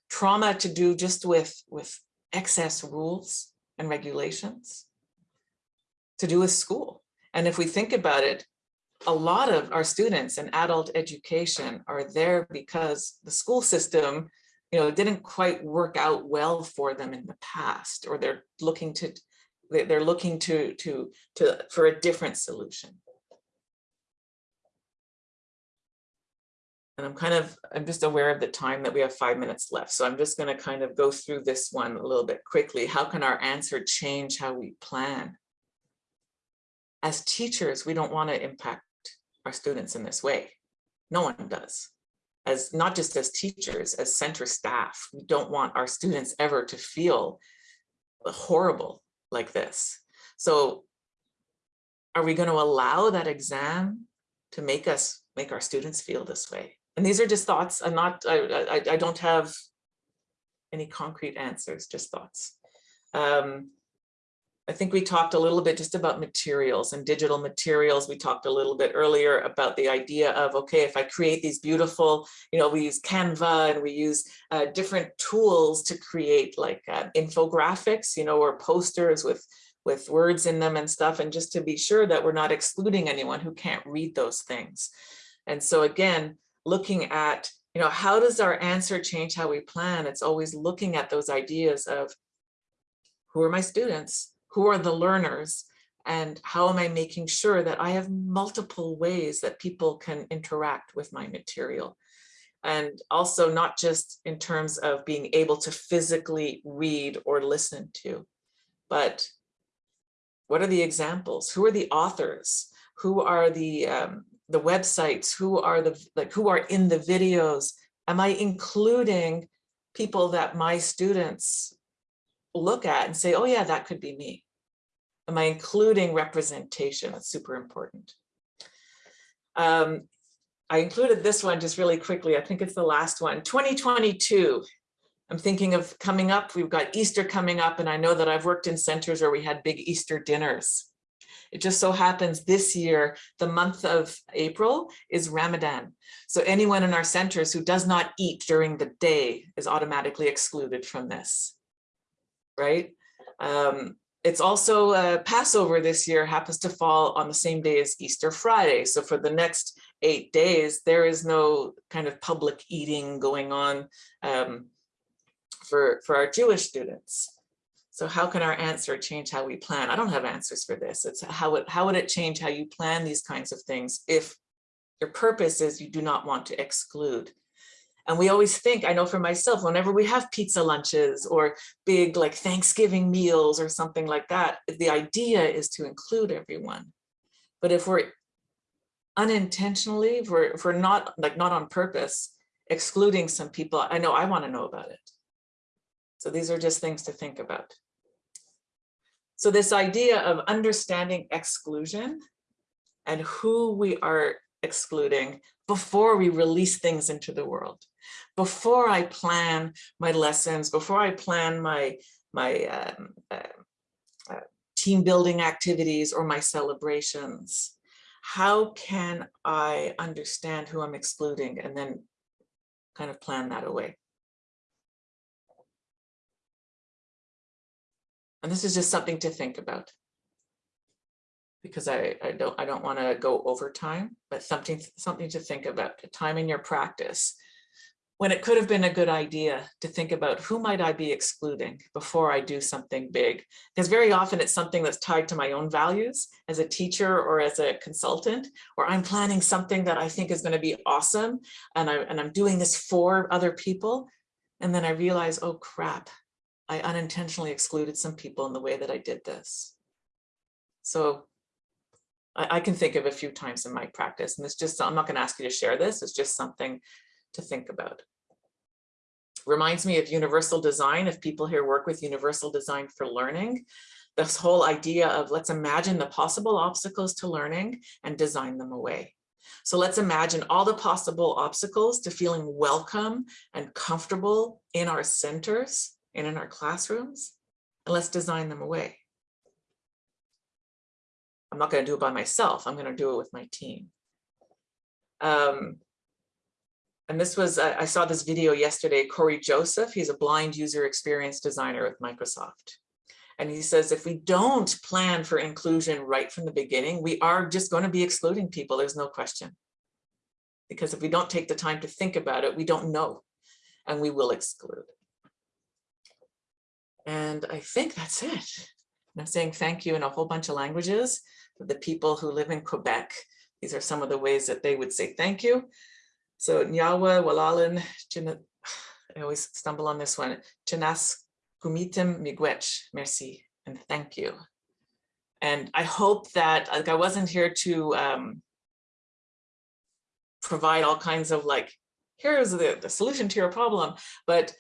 trauma to do just with, with excess rules and regulations to do with school. And if we think about it, a lot of our students in adult education are there because the school system, you know, didn't quite work out well for them in the past, or they're looking to, they're looking to, to, to, for a different solution. And I'm kind of, I'm just aware of the time that we have five minutes left. So I'm just going to kind of go through this one a little bit quickly. How can our answer change how we plan? As teachers, we don't want to impact our students in this way. No one does. As not just as teachers, as center staff, we don't want our students ever to feel horrible like this. So are we going to allow that exam to make us make our students feel this way? And these are just thoughts. I'm not, I, I, I don't have any concrete answers, just thoughts. Um, I think we talked a little bit just about materials and digital materials. We talked a little bit earlier about the idea of, okay, if I create these beautiful, you know, we use Canva and we use uh, different tools to create like uh, infographics, you know, or posters with, with words in them and stuff, and just to be sure that we're not excluding anyone who can't read those things. And so again, looking at, you know, how does our answer change how we plan? It's always looking at those ideas of who are my students? Who are the learners? And how am I making sure that I have multiple ways that people can interact with my material? And also not just in terms of being able to physically read or listen to, but what are the examples? Who are the authors? Who are the um, the websites, who are the like who are in the videos? Am I including people that my students look at and say, oh yeah, that could be me? Am I including representation? That's super important. Um, I included this one just really quickly. I think it's the last one, 2022. I'm thinking of coming up, we've got Easter coming up, and I know that I've worked in centers where we had big Easter dinners. It just so happens this year, the month of April is Ramadan. So anyone in our centers who does not eat during the day is automatically excluded from this, right? Um, it's also uh, Passover this year happens to fall on the same day as Easter Friday. So for the next eight days, there is no kind of public eating going on um, for, for our Jewish students. So how can our answer change how we plan? I don't have answers for this. It's how, it, how would it change how you plan these kinds of things if your purpose is you do not want to exclude? And we always think, I know for myself, whenever we have pizza lunches or big like Thanksgiving meals or something like that, the idea is to include everyone. But if we're unintentionally, if we're, if we're not like not on purpose, excluding some people, I know I want to know about it. So these are just things to think about. So this idea of understanding exclusion and who we are excluding before we release things into the world, before I plan my lessons, before I plan my, my um, uh, uh, team building activities or my celebrations, how can I understand who I'm excluding and then kind of plan that away? And this is just something to think about. Because I, I don't I don't want to go over time, but something something to think about, time in your practice. When it could have been a good idea to think about who might I be excluding before I do something big? Because very often it's something that's tied to my own values as a teacher or as a consultant, or I'm planning something that I think is going to be awesome and, I, and I'm doing this for other people. And then I realize, oh crap, I unintentionally excluded some people in the way that I did this. So I, I, can think of a few times in my practice, and it's just, I'm not gonna ask you to share this, it's just something to think about. Reminds me of universal design, if people here work with universal design for learning, this whole idea of let's imagine the possible obstacles to learning and design them away. So let's imagine all the possible obstacles to feeling welcome and comfortable in our centers and in our classrooms, and let's design them away. I'm not going to do it by myself. I'm going to do it with my team. Um, and this was, I, I saw this video yesterday, Corey Joseph, he's a blind user experience designer with Microsoft. And he says, if we don't plan for inclusion right from the beginning, we are just going to be excluding people. There's no question. Because if we don't take the time to think about it, we don't know, and we will exclude. And I think that's it. And I'm saying thank you in a whole bunch of languages for the people who live in Quebec. These are some of the ways that they would say thank you. So Nyawa, Walalan, I always stumble on this one. Chinas Kumitim Miigwech, merci, and thank you. And I hope that, like I wasn't here to um, provide all kinds of like, here's the, the solution to your problem, but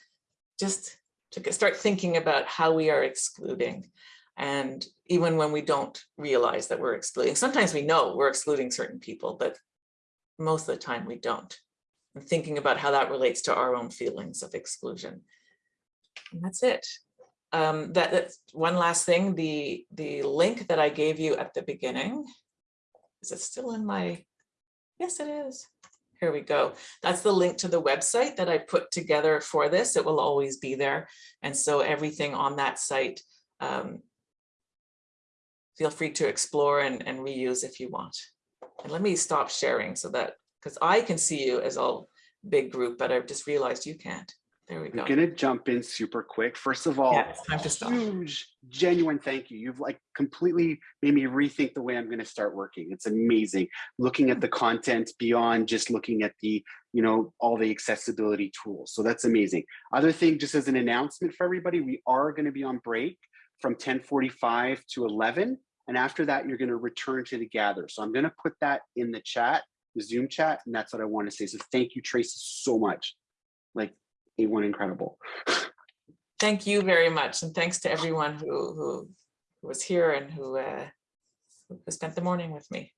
just to start thinking about how we are excluding. And even when we don't realize that we're excluding, sometimes we know we're excluding certain people, but most of the time we don't. And thinking about how that relates to our own feelings of exclusion. And that's it. Um, that, that's one last thing, the, the link that I gave you at the beginning, is it still in my, yes it is. Here we go. That's the link to the website that I put together for this. It will always be there. And so everything on that site, um, feel free to explore and, and reuse if you want. And let me stop sharing so that, because I can see you as all big group, but I've just realized you can't. There we go. I'm gonna jump in super quick. First of all, yeah, it's time to stop. huge, genuine thank you. You've like completely made me rethink the way I'm gonna start working. It's amazing. Looking at the content beyond just looking at the, you know, all the accessibility tools. So that's amazing. Other thing, just as an announcement for everybody, we are gonna be on break from 1045 to 11. And after that, you're gonna return to the gather. So I'm gonna put that in the chat, the Zoom chat, and that's what I wanna say. So thank you, Tracy, so much. Like A1 incredible. Thank you very much. And thanks to everyone who, who, who was here and who, uh, who spent the morning with me.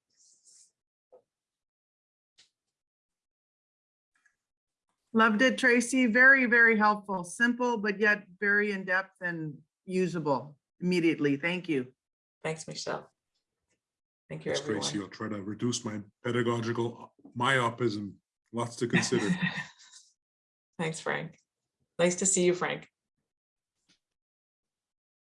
Loved it, Tracy. Very, very helpful. Simple, but yet very in-depth and usable immediately. Thank you. Thanks, Michelle. Thank you, Thanks, Tracy. I'll try to reduce my pedagogical myopism. Lots to consider. Thanks, Frank. Nice to see you, Frank.